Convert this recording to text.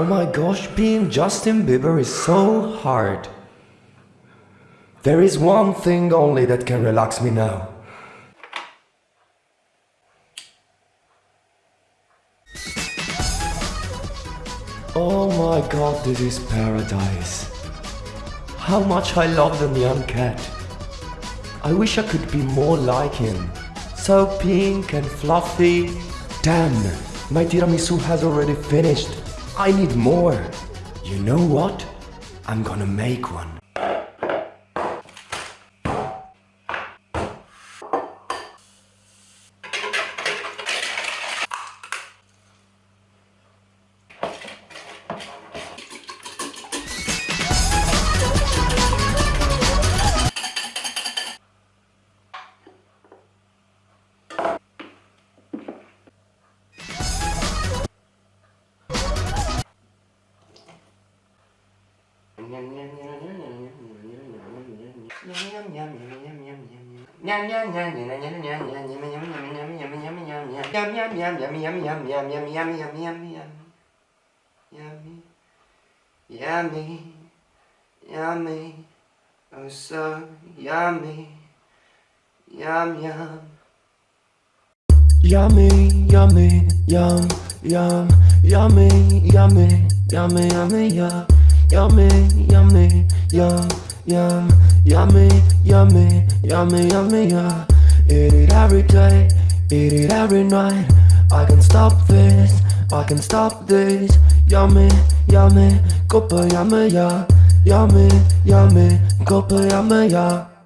Oh my gosh, being Justin Bieber is so hard. There is one thing only that can relax me now. Oh my god, this is paradise. How much I love the Nyan Cat. I wish I could be more like him. So pink and fluffy. Damn, my tiramisu has already finished. I need more. You know what? I'm gonna make one. Yummy, yummy, oh so yummy, yum yum. Yummy, yummy, yum, yum, yummy, yummy, yummy, yummy, yum, yummy, yummy, yum, yum, yummy, yummy, yummy, yummy, yum. Eat it every day, eat it every night. I can stop this, I can stop this. Yummy, yummy, koppa yummy, yeah. Yummy, yummy, koppa yummy, yeah.